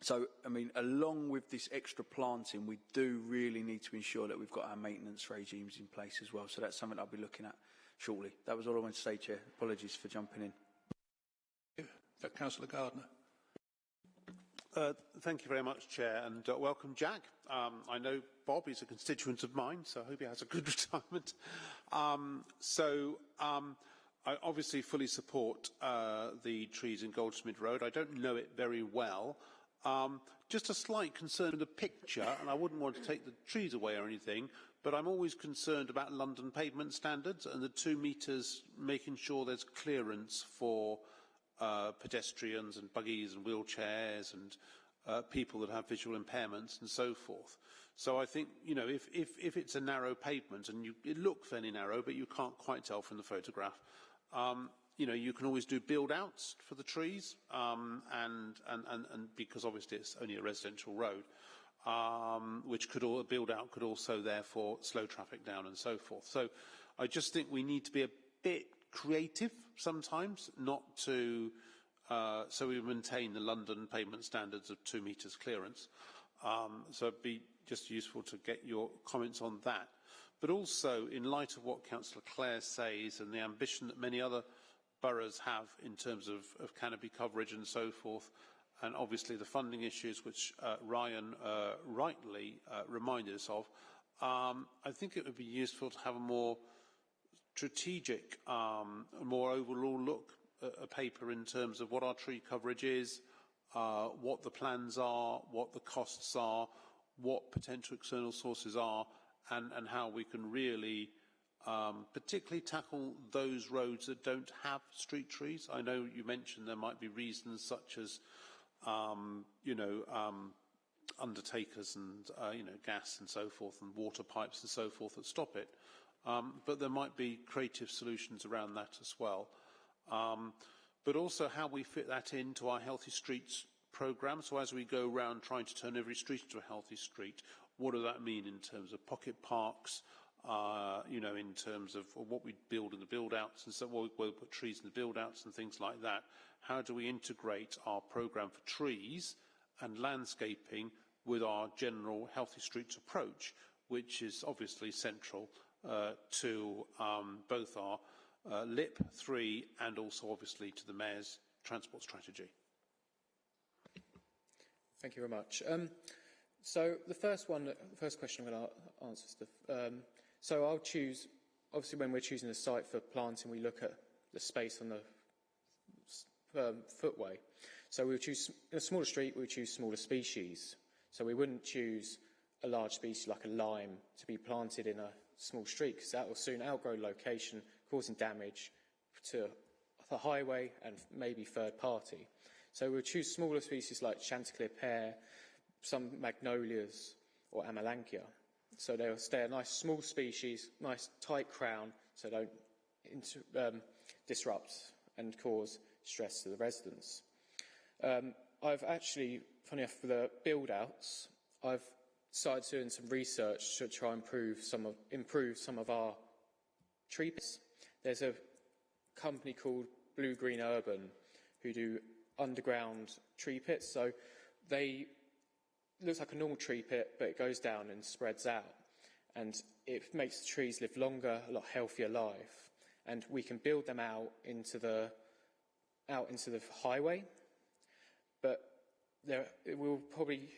So, I mean, along with this extra planting, we do really need to ensure that we've got our maintenance regimes in place as well. So that's something I'll be looking at shortly. That was all I wanted to say, Chair. Apologies for jumping in. Councillor Gardner. Uh, thank you very much, Chair, and uh, welcome, Jack. Um, I know Bob is a constituent of mine, so I hope he has a good retirement. Um, so, um, I obviously fully support uh, the trees in Goldsmith Road. I don't know it very well, um, just a slight concern with the picture, and I wouldn't want to take the trees away or anything, but I'm always concerned about London pavement standards and the two metres, making sure there's clearance for uh, pedestrians and buggies and wheelchairs and uh, people that have visual impairments and so forth. So I think, you know, if, if, if it's a narrow pavement and you, it looks fairly narrow, but you can't quite tell from the photograph, um, you know, you can always do build outs for the trees, um, and, and, and, and because obviously it's only a residential road, um, which could all, build out could also therefore slow traffic down and so forth. So I just think we need to be a bit creative sometimes, not to, uh, so we maintain the London payment standards of two metres clearance. Um, so it'd be just useful to get your comments on that. But also, in light of what Councillor Clare says and the ambition that many other boroughs have in terms of, of canopy coverage and so forth, and obviously the funding issues which uh, Ryan uh, rightly uh, reminded us of, um, I think it would be useful to have a more strategic, um, more overall look at a paper in terms of what our tree coverage is, uh, what the plans are, what the costs are, what potential external sources are, and, and how we can really um, particularly tackle those roads that don't have street trees. I know you mentioned there might be reasons such as, um, you know, um, undertakers and, uh, you know, gas and so forth and water pipes and so forth that stop it. Um, but there might be creative solutions around that as well. Um, but also how we fit that into our Healthy Streets programme. So as we go around trying to turn every street into a healthy street, what does that mean in terms of pocket parks, uh, you know, in terms of what we build in the build-outs and so where we put trees in the build-outs and things like that. How do we integrate our programme for trees and landscaping with our general healthy streets approach, which is obviously central to um, both our uh, LIP 3 and also obviously to the Mayor's transport strategy. Thank you very much. Um, so the first one, the first question I'm going to answer, Steph. Um, so I'll choose, obviously when we're choosing a site for planting, we look at the space on the um, footway. So we would choose, in a smaller street, we would choose smaller species. So we wouldn't choose a large species like a lime to be planted in a small street because that will soon outgrow location, causing damage to the highway and maybe third party. So we'll choose smaller species like Chanticleer pear, some magnolias or Amelanchier. So they'll stay a nice small species, nice tight crown, so don't inter, um, disrupt and cause stress to the residents. Um, I've actually, funny enough, for the build-outs, I've started doing some research to try and improve some of, improve some of our tree pits. There's a company called Blue Green Urban who do underground tree pits. So they looks like a normal tree pit, but it goes down and spreads out. And it makes the trees live longer, a lot healthier life. And we can build them out into the out into the highway. But there, it will probably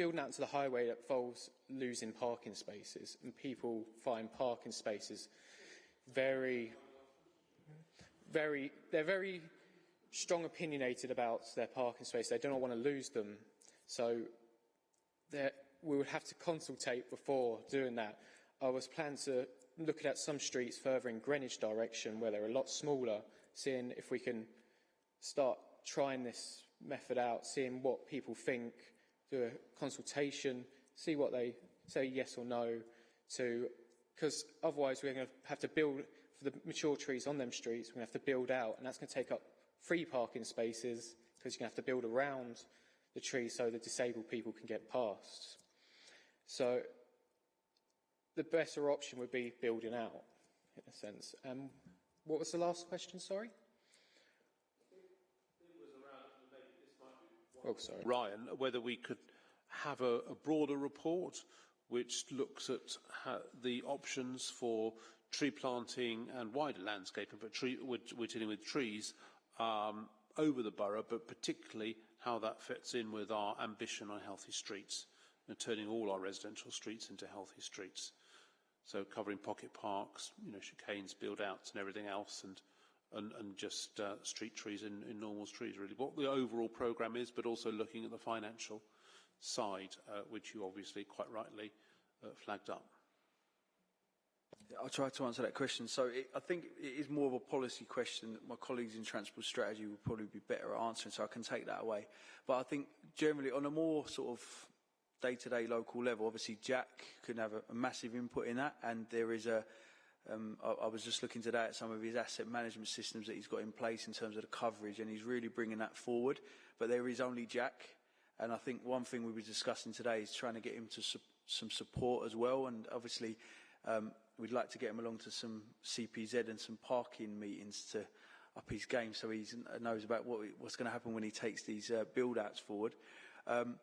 building out to the highway that involves losing parking spaces, and people find parking spaces very, very, they're very strong opinionated about their parking space. They do not want to lose them. So we would have to consultate before doing that. I was planning to look at some streets further in Greenwich direction where they're a lot smaller, seeing if we can start trying this method out, seeing what people think, do a consultation, see what they say yes or no to, because otherwise we're going to have to build, for the mature trees on them streets, we're going to have to build out, and that's going to take up free parking spaces, because you're going to have to build around the trees so the disabled people can get past. So the better option would be building out, in a sense. Um, what was the last question, sorry? Oh, sorry. Ryan, whether we could have a, a broader report which looks at the options for tree planting and wider landscaping, but tree, we're, we're, dealing with trees um, over the borough, but particularly how that fits in with our ambition on healthy streets and turning all our residential streets into healthy streets. So covering pocket parks, you know, chicanes, build-outs and everything else, and and, and just uh, street trees in, in normal streets, really. What the overall programme is, but also looking at the financial side, uh, which you obviously quite rightly uh, flagged up. I'll try to answer that question. So it, I think it is more of a policy question that my colleagues in transport strategy will probably be better at answering, so I can take that away. But I think generally on a more sort of day-to-day -day local level, obviously Jack can have a, a massive input in that, and there is a, um, I, I was just looking today at some of his asset management systems that he's got in place in terms of the coverage, and he's really bringing that forward. But there is only Jack, and I think one thing we were discussing today is trying to get him to su some support as well, and obviously um, we'd like to get him along to some CPZ and some parking meetings to up his game so he knows about what, what's going to happen when he takes these uh, build-outs forward. Um,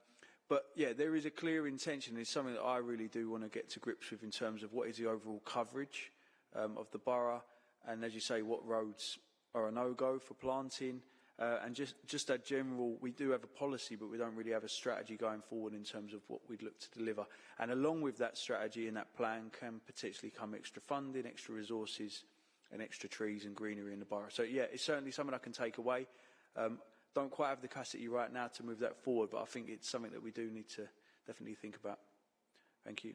but yeah, there is a clear intention. It's something that I really do want to get to grips with in terms of what is the overall coverage um, of the borough, and as you say, what roads are a no-go for planting, Uh, and just, just a general, we do have a policy, but we don't really have a strategy going forward in terms of what we'd look to deliver. And along with that strategy and that plan can potentially come extra funding, extra resources, and extra trees and greenery in the borough. So yeah, it's certainly something I can take away. Um, don't quite have the capacity right now to move that forward, but I think it's something that we do need to definitely think about. Thank you.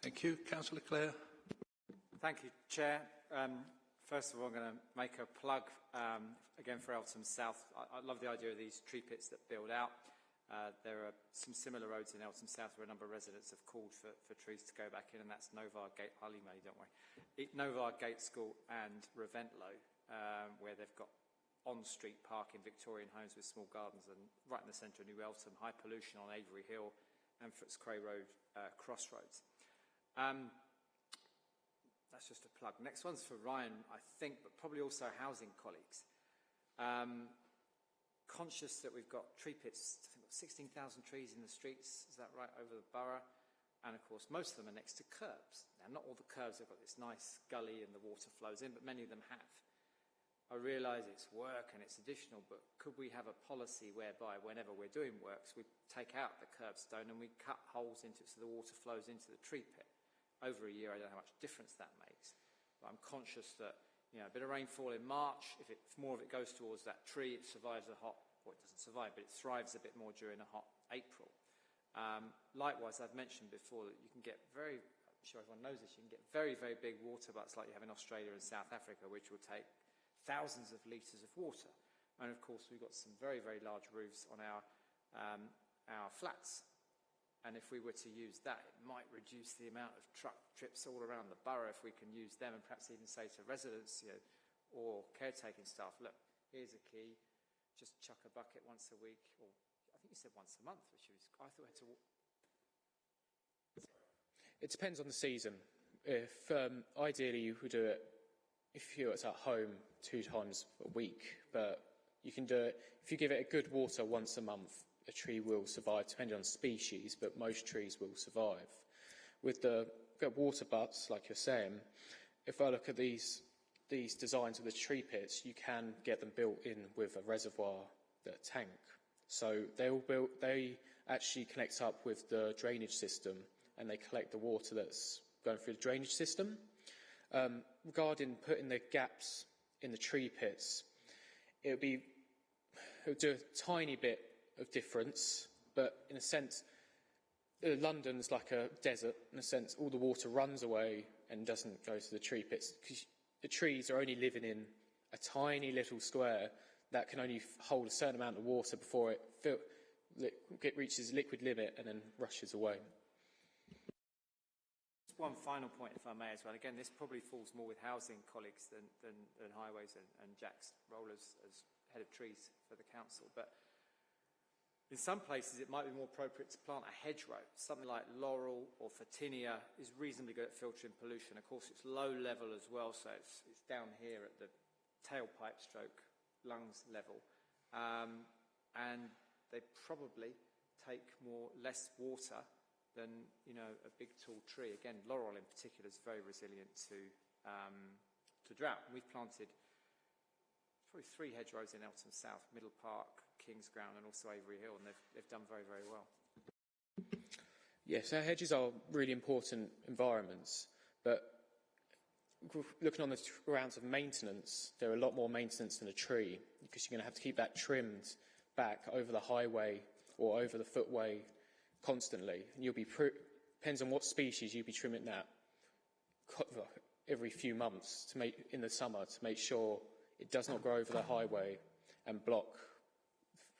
Thank you. Councillor Clare. Thank you, Chair. Um, first of all, I'm going to make a plug um, again for Eltham South. I, I love the idea of these tree pits that build out. Uh, there are some similar roads in Eltham South where a number of residents have called for, for trees to go back in, and that's Novar Gate, I'll don't worry. Novar Gate School and Reventlow, um, where they've got on-street parking, Victorian homes with small gardens, and right in the centre of New Eltham, high pollution on Avery Hill and Footscray Road uh, crossroads. Um, that's just a plug. Next one's for Ryan, I think, but probably also housing colleagues. Um, conscious that we've got tree pits, I think 16,000 trees in the streets, is that right, over the borough? And of course, most of them are next to curbs. Now, not all the curbs have got this nice gully and the water flows in, but many of them have. I realise it's work and it's additional, but could we have a policy whereby whenever we're doing works, we take out the curbstone and we cut holes into it so the water flows into the tree pit? Over a year, I don't know how much difference that makes. But I'm conscious that, you know, a bit of rainfall in March, if, it, if more of it goes towards that tree, it survives a hot, well, it doesn't survive, but it thrives a bit more during a hot April. Um, likewise, I've mentioned before that you can get very, I'm sure everyone knows this, you can get very, very big water butts like you have in Australia and South Africa, which will take thousands of litres of water. And of course, we've got some very, very large roofs on our, um, our flats. And if we were to use that, it might reduce the amount of truck trips all around the borough if we can use them and perhaps even say to residents you know, or caretaking staff, look, here's a key, just chuck a bucket once a week, or I think you said once a month, which was, I thought we had to. It depends on the season. If um, ideally you would do it if you're at home two times a week, but you can do it if you give it a good water once a month. A tree will survive, depending on species, but most trees will survive. With the water butts, like you're saying, if I look at these these designs of the tree pits, you can get them built in with a reservoir, the tank. So they all built, they actually connect up with the drainage system, and they collect the water that's going through the drainage system. Um, regarding putting the gaps in the tree pits, it would be it would do a tiny bit of difference, but in a sense, uh, London's like a desert. In a sense, all the water runs away and doesn't go to the tree pits because the trees are only living in a tiny little square that can only hold a certain amount of water before it, fill, it reaches liquid limit and then rushes away Just one final point, if I may, as well. Again, this probably falls more with housing colleagues than, than, than highways and, and Jack's role as, as head of trees for the council. But in some places, it might be more appropriate to plant a hedgerow. Something like laurel or photinia is reasonably good at filtering pollution. Of course, it's low level as well, so it's, it's down here at the tailpipe stroke lungs level. Um, and they probably take more less water than you know a big tall tree. Again, laurel in particular is very resilient to um, to drought. we've planted probably three hedgerows in Eltham South, Middle Park, King's Ground, and also Avery Hill, and they've they've done very very well. Yes, our hedges are really important environments, but looking on the grounds of maintenance, there are a lot more maintenance than a tree because you're going to have to keep that trimmed back over the highway or over the footway constantly. And you'll be, depends on what species you'll be trimming that every few months to make, in the summer to make sure it does not grow over the highway and block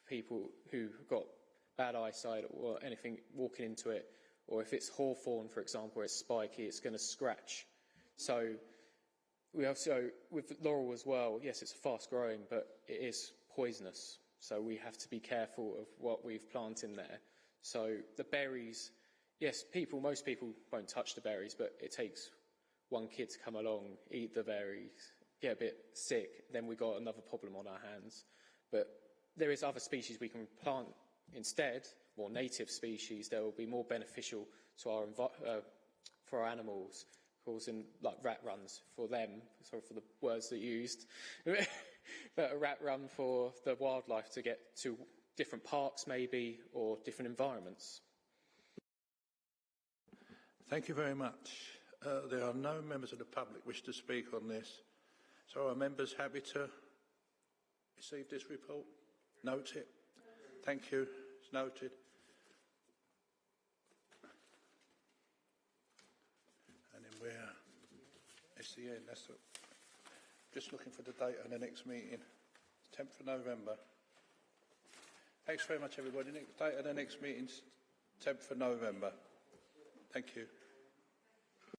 people who've got bad eyesight or anything walking into it. Or if it's hawthorn, for example, it's spiky, it's going to scratch. So we also, with laurel as well, yes, it's fast growing, but it is poisonous. So we have to be careful of what we've planted there. So the berries, yes, people, most people won't touch the berries, but it takes one kid to come along, eat the berries, get a bit sick, then we've got another problem on our hands. But there is other species we can plant instead, more native species that will be more beneficial to our uh, for our animals, causing like rat runs for them. Sorry for the words that used. but a rat run for the wildlife to get to different parks, maybe, or different environments. Thank you very much. Uh, there are no members of the public wish to speak on this. So are members happy to receive this report? Note it. Thank you. It's noted. And then we're, it's the end, that's the, just looking for the date of the next meeting, 10th of November. Thanks very much everybody. Next date of the next meeting's 10th of November. Thank you.